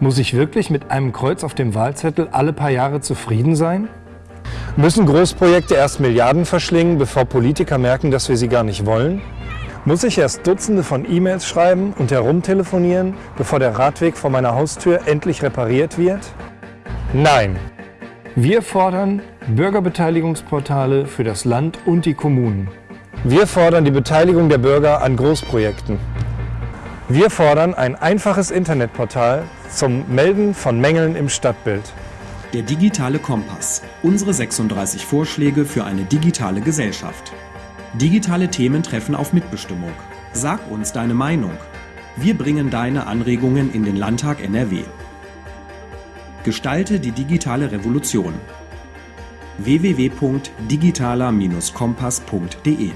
Muss ich wirklich mit einem Kreuz auf dem Wahlzettel alle paar Jahre zufrieden sein? Müssen Großprojekte erst Milliarden verschlingen, bevor Politiker merken, dass wir sie gar nicht wollen? Muss ich erst Dutzende von E-Mails schreiben und herumtelefonieren, bevor der Radweg vor meiner Haustür endlich repariert wird? Nein. Wir fordern Bürgerbeteiligungsportale für das Land und die Kommunen. Wir fordern die Beteiligung der Bürger an Großprojekten. Wir fordern ein einfaches Internetportal zum Melden von Mängeln im Stadtbild. Der digitale Kompass. Unsere 36 Vorschläge für eine digitale Gesellschaft. Digitale Themen treffen auf Mitbestimmung. Sag uns deine Meinung. Wir bringen deine Anregungen in den Landtag NRW. Gestalte die digitale Revolution. www.digitaler-kompass.de